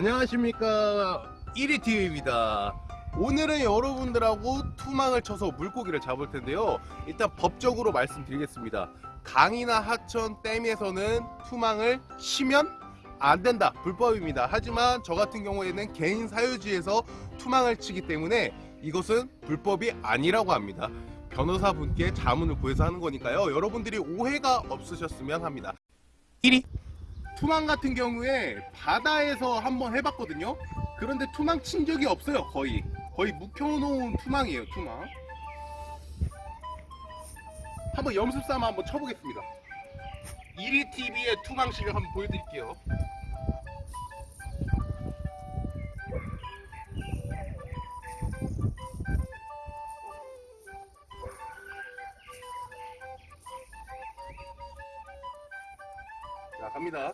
안녕하십니까. 1위TV입니다. 오늘은 여러분들하고 투망을 쳐서 물고기를 잡을 텐데요. 일단 법적으로 말씀드리겠습니다. 강이나 하천 댐에서는 투망을 치면 안 된다. 불법입니다. 하지만 저 같은 경우에는 개인 사유지에서 투망을 치기 때문에 이것은 불법이 아니라고 합니다. 변호사분께 자문을 구해서 하는 거니까요. 여러분들이 오해가 없으셨으면 합니다. 1위 투망 같은 경우에 바다에서 한번 해봤거든요. 그런데 투망 친 적이 없어요 거의. 거의 묵혀놓은 투망이에요 투망 한번 염습 삼아 한번 쳐보겠습니다. 1위TV의 투망 실력 한번 보여드릴게요 갑니다.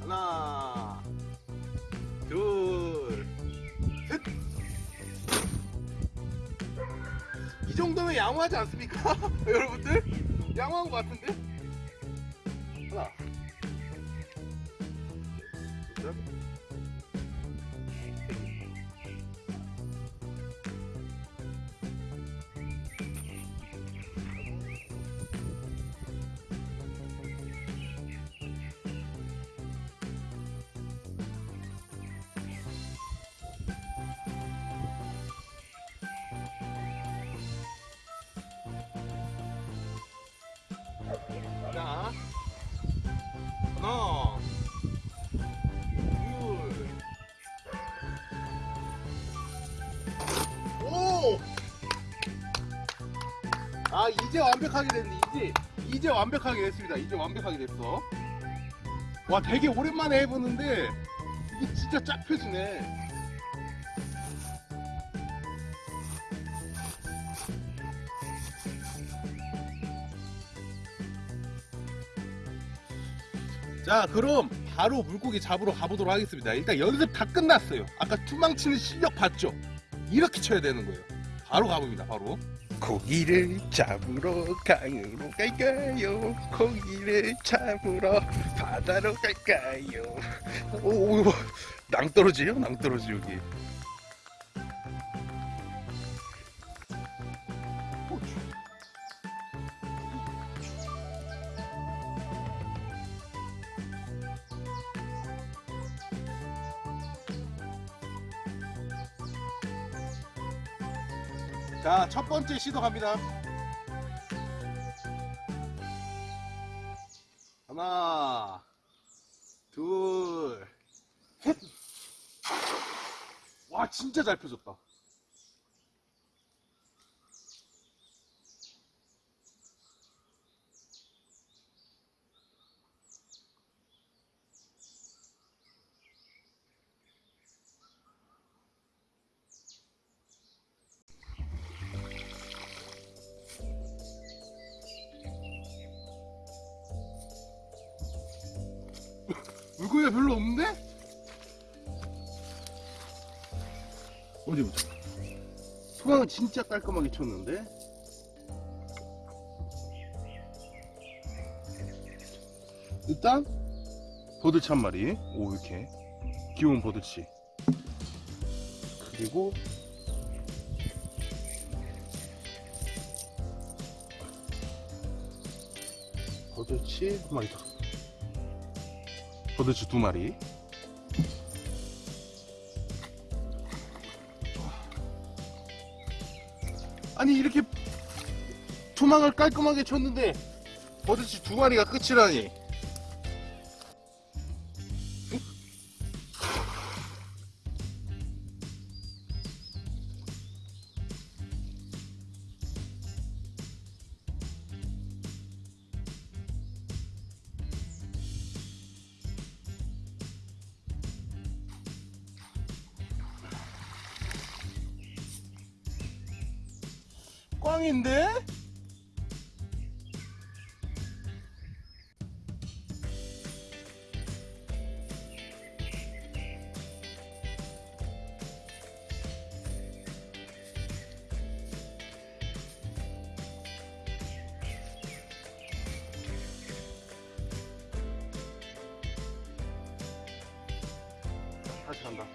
하나 둘셋이 정도면 양호하지 않습니까? 여러분들? 양호한 것 같은데 아, 이제 완벽하게 됐네, 이제. 이제 완벽하게 됐습니다. 이제 완벽하게 됐어. 와, 되게 오랜만에 해보는데, 이게 진짜 쫙 펴지네. 자 그럼 바로 물고기 잡으러 가보도록 하겠습니다 일단 연습 다 끝났어요 아까 투망치는 실력 봤죠 이렇게 쳐야 되는 거예요 바로 가봅니다 바로 고기를 잡으러 강으로 갈까요? 고기를 잡으러 바다로 갈까요? 오, 오 낭떠러지요? 낭떠러지 여기 자, 첫 번째 시도 갑니다. 하나, 둘, 셋. 와, 진짜 잘 펴졌다. 고기가 별로 없는데? 어디 보자. 소강은 진짜 깔끔하게 쳤는데? 일단 버들치 한 마리 오 이렇게 귀여운 버들치 그리고 버들치 한 마리 더 버들치 두 마리? 아니 이렇게 투망을 깔끔하게 쳤는데 버들치 두 마리가 끝이라니 꽝인데? 다시 간다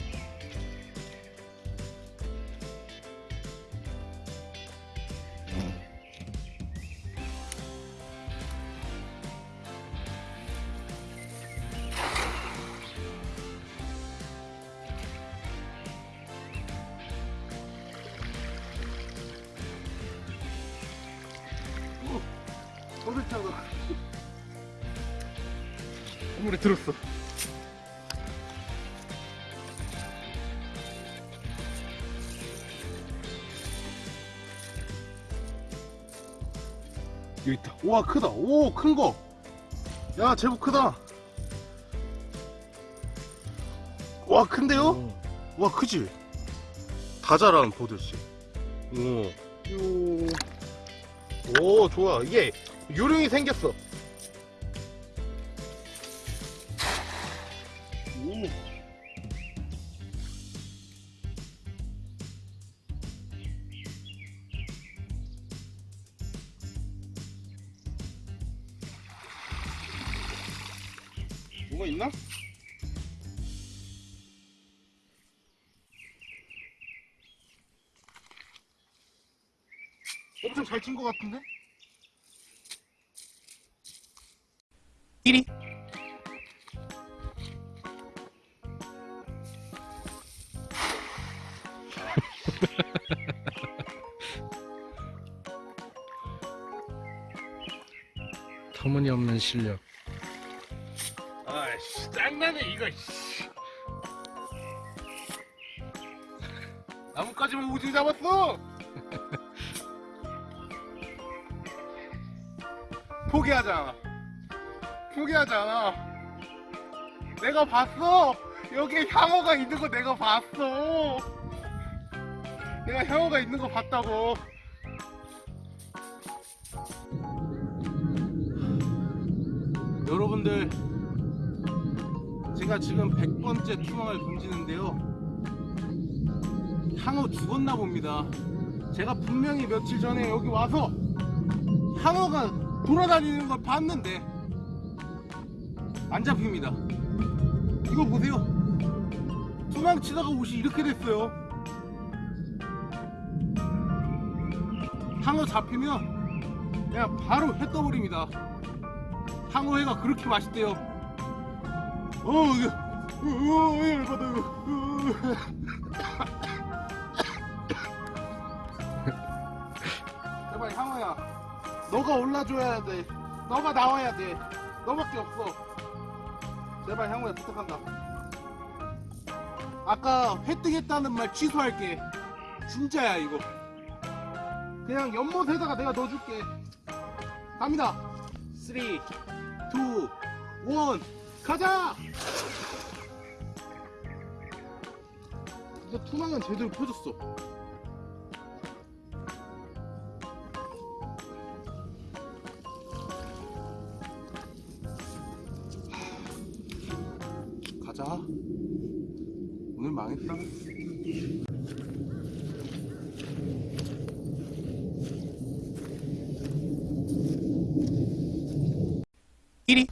어딜 차가 물에 들었어. 여기 있다. 와 크다. 오 큰 거. 야 제법 크다. 와 큰데요? 와 크지? 다 자란 보듯이. 오. 요. 오 좋아. 이게 요령이 생겼어. 오. 뭐가 있나? 엄청 잘친것 같은데? 1위 터무니없는 실력. 아이씨 짱나네 이거 씨. 나뭇가지만 우지 잡았어 포기하자 포기하자. 내가 봤어. 여기에 향어가 있는 거 내가 봤어. 내가 향어가 있는 거 봤다고. 여러분들 제가 지금 100번째 투망을 던지는데요. 향어 죽었나 봅니다. 제가 분명히 며칠 전에 여기 와서 향어가 돌아다니는 걸 봤는데 안 잡힙니다 이거 보세요 투망 치다가 옷이 이렇게 됐어요 향어 잡히면 그냥 바로 회 떠버립니다 향어회가 그렇게 맛있대요 어, 이거, 어, 어, 열받아. 어. 제발 향호야, 너가 올라줘야 돼. 너가 나와야 돼. 너밖에 없어. 제발 향호야 부탁한다. 아까 회뜨겠다는 말 취소할게. 진짜야 이거. 그냥 연못에다가 내가 넣어줄게. 갑니다. 3, 2, 1. 가자! 근데 투망은 제대로 펴졌어. 1위.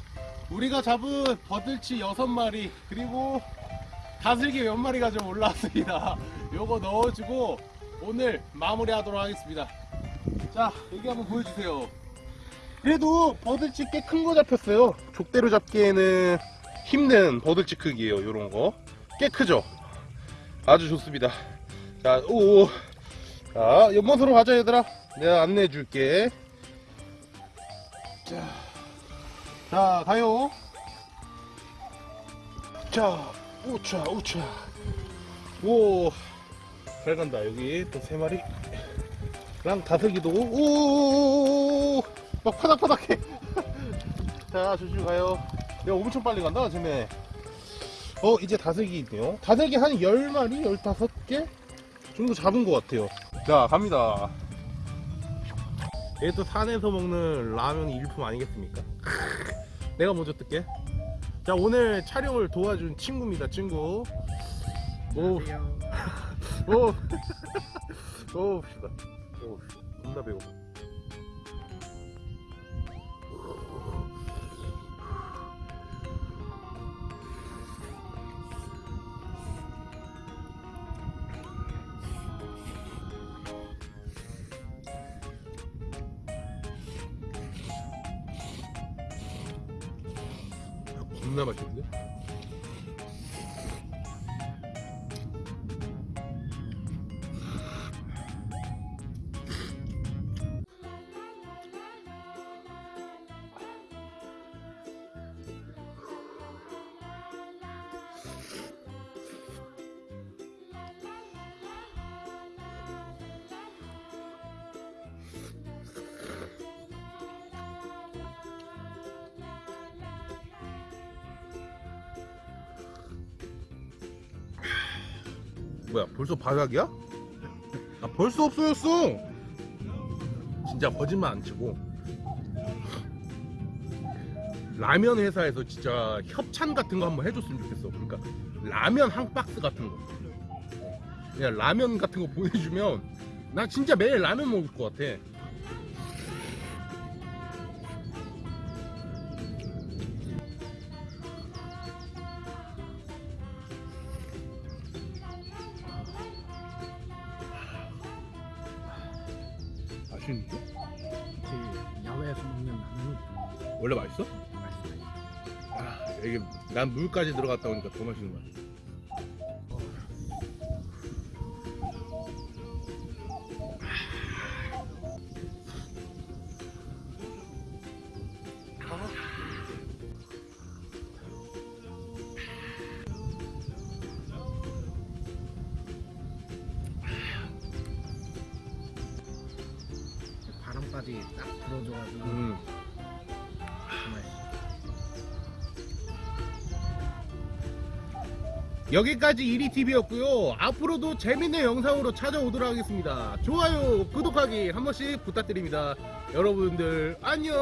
우리가 잡은 버들치 6마리 그리고 다슬기 몇 마리가 좀 올라왔습니다. 요거 넣어주고 오늘 마무리하도록 하겠습니다. 자 여기 한번 보여주세요. 그래도 버들치 꽤 큰 거 잡혔어요. 족대로 잡기에는 힘든 버들치 크기예요 요런거. 꽤 크죠? 아주 좋습니다 자, 오, 자, 연못으로 가자, 얘들아. 내가 안내해 줄게. 자, 자, 가요. 자, 우차, 우차. 오, 잘 간다. 여기 또 세 마리. 랑 다슬기도, 오, 막 파닥파닥해. 자, 조심 가요. 야, 엄청 빨리 간다, 쟤네. 어, 이제 다슬기 있네요. 다슬기 한 10마리, 15개 정도 잡은 것 같아요. 자, 갑니다. 얘또 산에서 먹는 라면이 일품 아니겠습니까? 내가 먼저 뜰게. 자, 오늘 촬영을 도와준 친구입니다, 친구. 오, 오, 오, 봅시다. 오, 존나 배고. 존 나 맛있 뭐야 벌써 바닥이야? 아 벌써 없어졌어. 진짜 거짓말 안 치고. 라면 회사에서 진짜 협찬 같은 거 한번 해줬으면 좋겠어. 그러니까 라면 한 박스 같은 거. 그냥 라면 같은 거 보내주면 나 진짜 매일 라면 먹을 것 같아 원래 맛있어? 아, 이게 난 물까지 들어갔다 오니까 더 맛있는 것 같아. 바람까지 딱 불어줘가지고 음. 여기까지 이리TV였고요. 앞으로도 재밌는 영상으로 찾아오도록 하겠습니다. 좋아요, 구독하기 한 번씩 부탁드립니다. 여러분들 안녕.